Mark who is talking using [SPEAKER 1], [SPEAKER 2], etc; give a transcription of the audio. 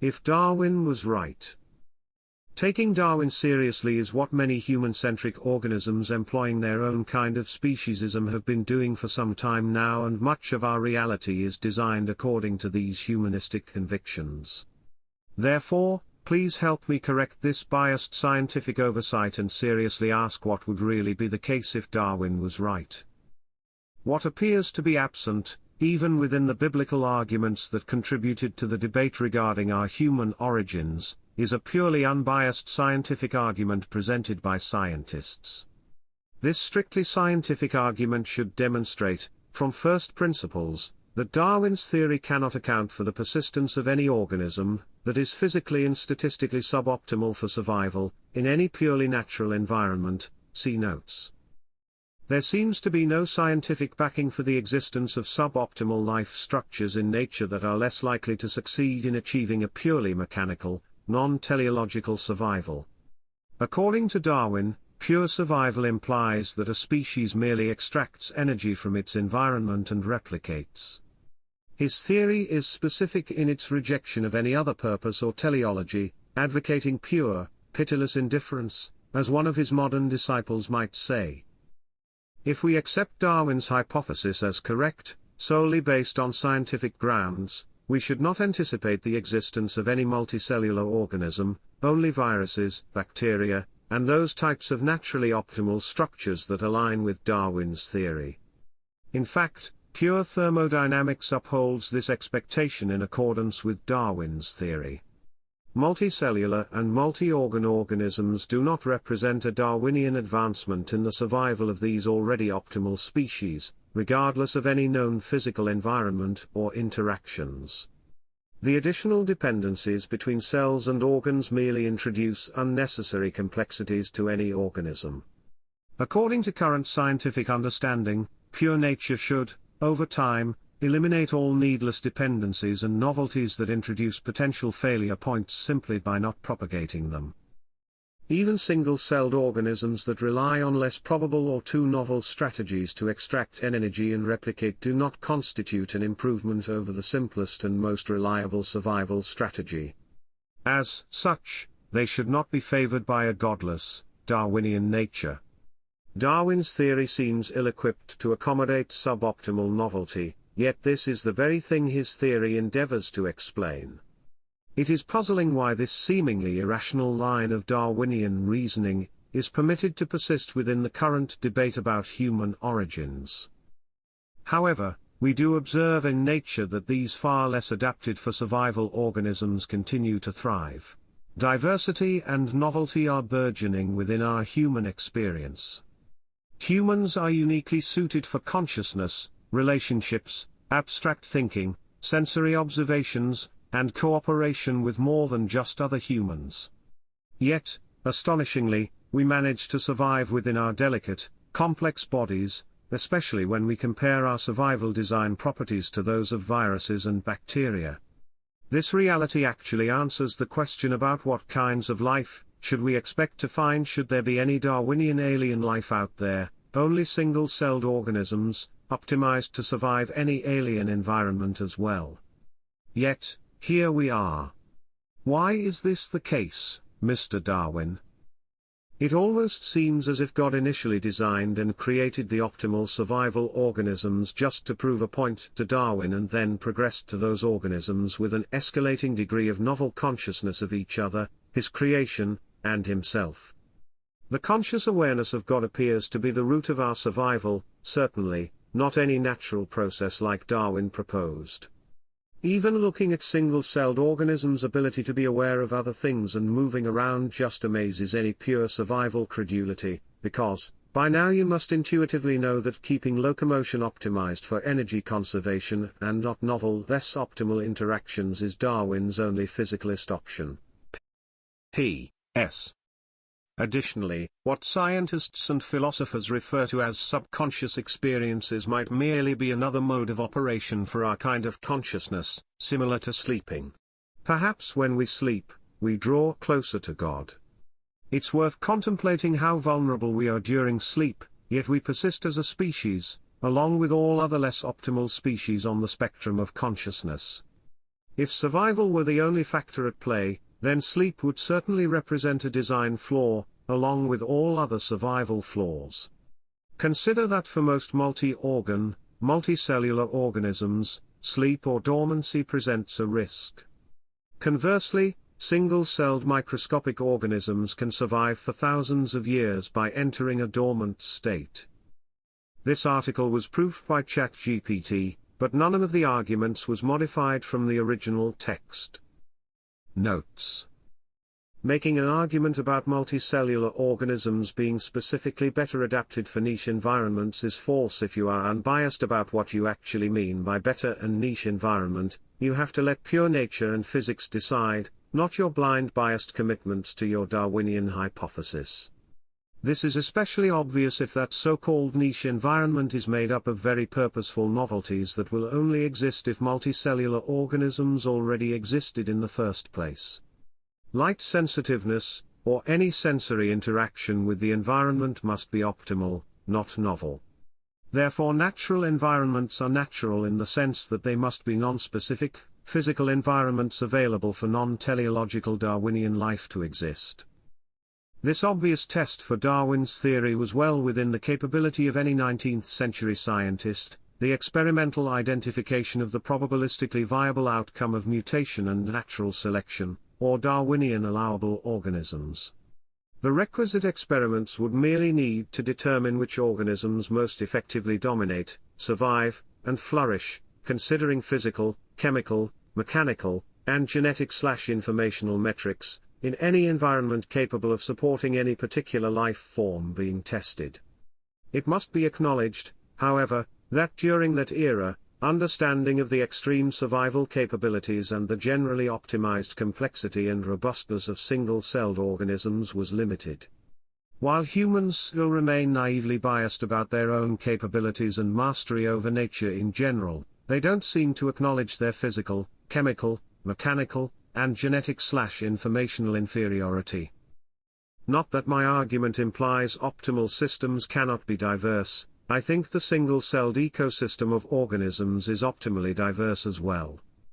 [SPEAKER 1] if Darwin was right. Taking Darwin seriously is what many human-centric organisms employing their own kind of speciesism have been doing for some time now and much of our reality is designed according to these humanistic convictions. Therefore, please help me correct this biased scientific oversight and seriously ask what would really be the case if Darwin was right. What appears to be absent, even within the biblical arguments that contributed to the debate regarding our human origins, is a purely unbiased scientific argument presented by scientists. This strictly scientific argument should demonstrate, from first principles, that Darwin's theory cannot account for the persistence of any organism, that is physically and statistically suboptimal for survival, in any purely natural environment, see notes. There seems to be no scientific backing for the existence of suboptimal life structures in nature that are less likely to succeed in achieving a purely mechanical, non-teleological survival. According to Darwin, pure survival implies that a species merely extracts energy from its environment and replicates. His theory is specific in its rejection of any other purpose or teleology, advocating pure, pitiless indifference, as one of his modern disciples might say. If we accept Darwin's hypothesis as correct, solely based on scientific grounds, we should not anticipate the existence of any multicellular organism, only viruses, bacteria, and those types of naturally optimal structures that align with Darwin's theory. In fact, pure thermodynamics upholds this expectation in accordance with Darwin's theory. Multicellular and multi-organ organisms do not represent a Darwinian advancement in the survival of these already optimal species, regardless of any known physical environment or interactions. The additional dependencies between cells and organs merely introduce unnecessary complexities to any organism. According to current scientific understanding, pure nature should, over time, eliminate all needless dependencies and novelties that introduce potential failure points simply by not propagating them. Even single-celled organisms that rely on less probable or too novel strategies to extract energy and replicate do not constitute an improvement over the simplest and most reliable survival strategy. As such, they should not be favored by a godless, Darwinian nature. Darwin's theory seems ill-equipped to accommodate suboptimal novelty, yet this is the very thing his theory endeavors to explain. It is puzzling why this seemingly irrational line of Darwinian reasoning is permitted to persist within the current debate about human origins. However, we do observe in nature that these far less adapted for survival organisms continue to thrive. Diversity and novelty are burgeoning within our human experience. Humans are uniquely suited for consciousness, relationships, abstract thinking, sensory observations, and cooperation with more than just other humans. Yet, astonishingly, we manage to survive within our delicate, complex bodies, especially when we compare our survival design properties to those of viruses and bacteria. This reality actually answers the question about what kinds of life should we expect to find should there be any Darwinian alien life out there, only single-celled organisms, optimized to survive any alien environment as well. Yet, here we are. Why is this the case, Mr. Darwin? It almost seems as if God initially designed and created the optimal survival organisms just to prove a point to Darwin and then progressed to those organisms with an escalating degree of novel consciousness of each other, his creation, and himself. The conscious awareness of God appears to be the root of our survival, certainly, not any natural process like Darwin proposed. Even looking at single-celled organisms' ability to be aware of other things and moving around just amazes any pure survival credulity, because, by now you must intuitively know that keeping locomotion optimized for energy conservation and not novel less optimal interactions is Darwin's only physicalist option. P. S. Additionally, what scientists and philosophers refer to as subconscious experiences might merely be another mode of operation for our kind of consciousness, similar to sleeping. Perhaps when we sleep, we draw closer to God. It's worth contemplating how vulnerable we are during sleep, yet we persist as a species, along with all other less optimal species on the spectrum of consciousness. If survival were the only factor at play, then sleep would certainly represent a design flaw, along with all other survival flaws. Consider that for most multi-organ, multicellular organisms, sleep or dormancy presents a risk. Conversely, single-celled microscopic organisms can survive for thousands of years by entering a dormant state. This article was proofed by ChatGPT, but none of the arguments was modified from the original text. Notes Making an argument about multicellular organisms being specifically better adapted for niche environments is false if you are unbiased about what you actually mean by better and niche environment, you have to let pure nature and physics decide, not your blind biased commitments to your Darwinian hypothesis. This is especially obvious if that so-called niche environment is made up of very purposeful novelties that will only exist if multicellular organisms already existed in the first place. Light sensitiveness, or any sensory interaction with the environment must be optimal, not novel. Therefore natural environments are natural in the sense that they must be non-specific, physical environments available for non-teleological Darwinian life to exist. This obvious test for Darwin's theory was well within the capability of any 19th-century scientist, the experimental identification of the probabilistically viable outcome of mutation and natural selection, or Darwinian allowable organisms. The requisite experiments would merely need to determine which organisms most effectively dominate, survive, and flourish, considering physical, chemical, mechanical, and genetic-slash-informational metrics, in any environment capable of supporting any particular life form being tested. It must be acknowledged, however, that during that era, Understanding of the extreme survival capabilities and the generally optimized complexity and robustness of single-celled organisms was limited. While humans still remain naively biased about their own capabilities and mastery over nature in general, they don't seem to acknowledge their physical, chemical, mechanical, and genetic-slash-informational inferiority. Not that my argument implies optimal systems cannot be diverse, I think the single-celled ecosystem of organisms is optimally diverse as well.